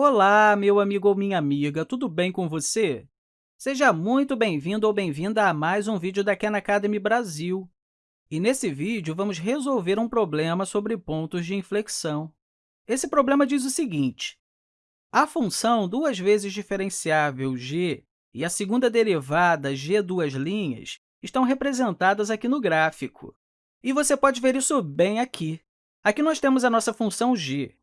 Olá, meu amigo ou minha amiga, tudo bem com você? Seja muito bem-vindo ou bem-vinda a mais um vídeo da Khan Academy Brasil. E nesse vídeo, vamos resolver um problema sobre pontos de inflexão. Esse problema diz o seguinte, a função duas vezes diferenciável g e a segunda derivada g duas linhas estão representadas aqui no gráfico. E você pode ver isso bem aqui. Aqui nós temos a nossa função g,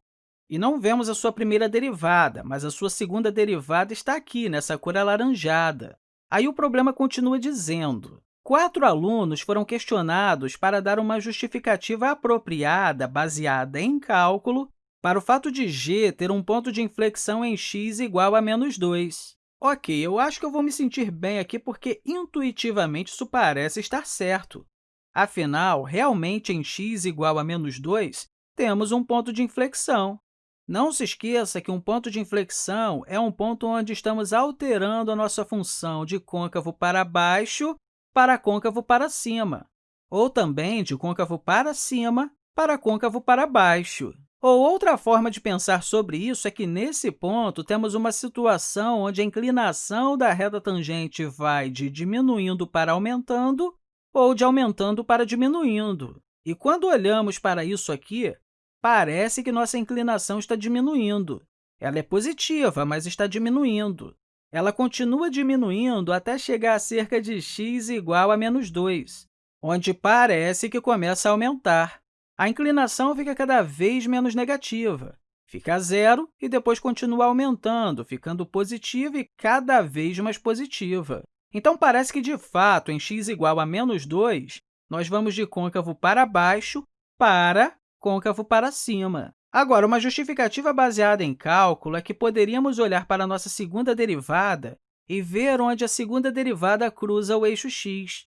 e não vemos a sua primeira derivada, mas a sua segunda derivada está aqui, nessa cor alaranjada. Aí o problema continua dizendo, quatro alunos foram questionados para dar uma justificativa apropriada, baseada em cálculo, para o fato de g ter um ponto de inflexão em x igual a menos 2. Ok, eu acho que eu vou me sentir bem aqui porque, intuitivamente, isso parece estar certo. Afinal, realmente, em x igual a menos 2, temos um ponto de inflexão. Não se esqueça que um ponto de inflexão é um ponto onde estamos alterando a nossa função de côncavo para baixo para côncavo para cima, ou também de côncavo para cima para côncavo para baixo. Ou outra forma de pensar sobre isso é que, nesse ponto, temos uma situação onde a inclinação da reta tangente vai de diminuindo para aumentando ou de aumentando para diminuindo. E quando olhamos para isso aqui, parece que nossa inclinação está diminuindo. Ela é positiva, mas está diminuindo. Ela continua diminuindo até chegar a cerca de x igual a menos 2, onde parece que começa a aumentar. A inclinação fica cada vez menos negativa, fica zero e depois continua aumentando, ficando positiva e cada vez mais positiva. Então, parece que, de fato, em x igual a menos 2, nós vamos de côncavo para baixo para côncavo para cima. Agora, uma justificativa baseada em cálculo é que poderíamos olhar para a nossa segunda derivada e ver onde a segunda derivada cruza o eixo x.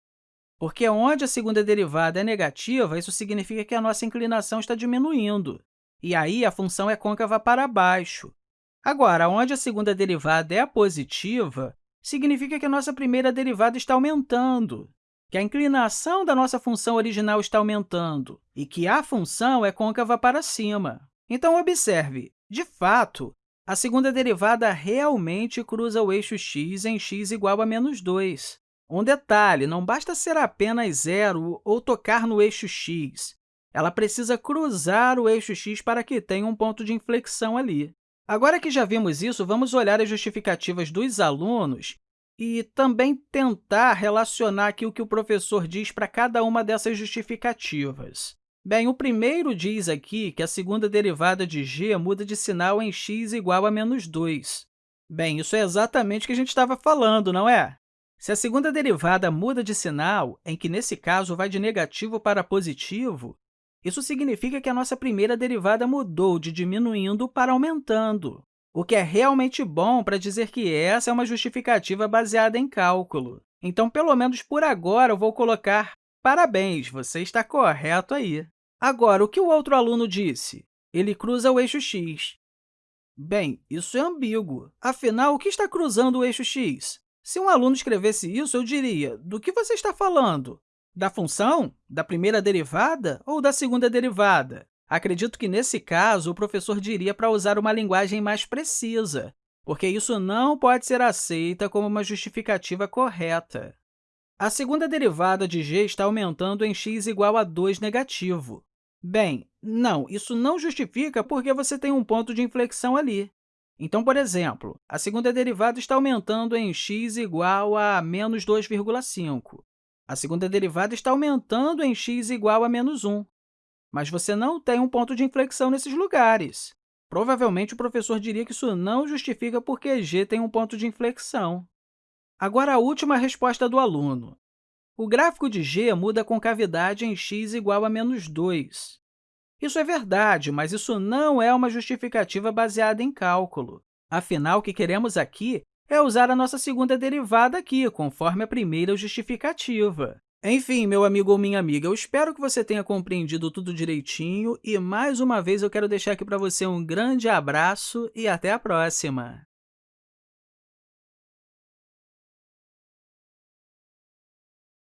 Porque onde a segunda derivada é negativa, isso significa que a nossa inclinação está diminuindo, e aí a função é côncava para baixo. Agora, onde a segunda derivada é positiva, significa que a nossa primeira derivada está aumentando, que a inclinação da nossa função original está aumentando e que a função é côncava para cima. Então, observe, de fato, a segunda derivada realmente cruza o eixo x em x igual a menos 2. Um detalhe, não basta ser apenas zero ou tocar no eixo x. Ela precisa cruzar o eixo x para que tenha um ponto de inflexão ali. Agora que já vimos isso, vamos olhar as justificativas dos alunos e também tentar relacionar aqui o que o professor diz para cada uma dessas justificativas. Bem, o primeiro diz aqui que a segunda derivada de g muda de sinal em x igual a menos 2. Bem, isso é exatamente o que a gente estava falando, não é? Se a segunda derivada muda de sinal, em que, nesse caso, vai de negativo para positivo, isso significa que a nossa primeira derivada mudou de diminuindo para aumentando o que é realmente bom para dizer que essa é uma justificativa baseada em cálculo. Então, pelo menos por agora, eu vou colocar parabéns, você está correto aí. Agora, o que o outro aluno disse? Ele cruza o eixo x. Bem, isso é ambíguo. Afinal, o que está cruzando o eixo x? Se um aluno escrevesse isso, eu diria, do que você está falando? Da função? Da primeira derivada ou da segunda derivada? Acredito que, nesse caso, o professor diria para usar uma linguagem mais precisa, porque isso não pode ser aceita como uma justificativa correta. A segunda derivada de g está aumentando em x igual a 2 negativo. Bem, não, isso não justifica porque você tem um ponto de inflexão ali. Então, por exemplo, a segunda derivada está aumentando em x igual a menos 2,5. A segunda derivada está aumentando em x igual a menos 1 mas você não tem um ponto de inflexão nesses lugares. Provavelmente, o professor diria que isso não justifica porque g tem um ponto de inflexão. Agora, a última resposta do aluno. O gráfico de g muda a concavidade em x igual a menos 2. Isso é verdade, mas isso não é uma justificativa baseada em cálculo. Afinal, o que queremos aqui é usar a nossa segunda derivada aqui, conforme a primeira justificativa. Enfim, meu amigo ou minha amiga, eu espero que você tenha compreendido tudo direitinho e, mais uma vez, eu quero deixar aqui para você um grande abraço e até a próxima!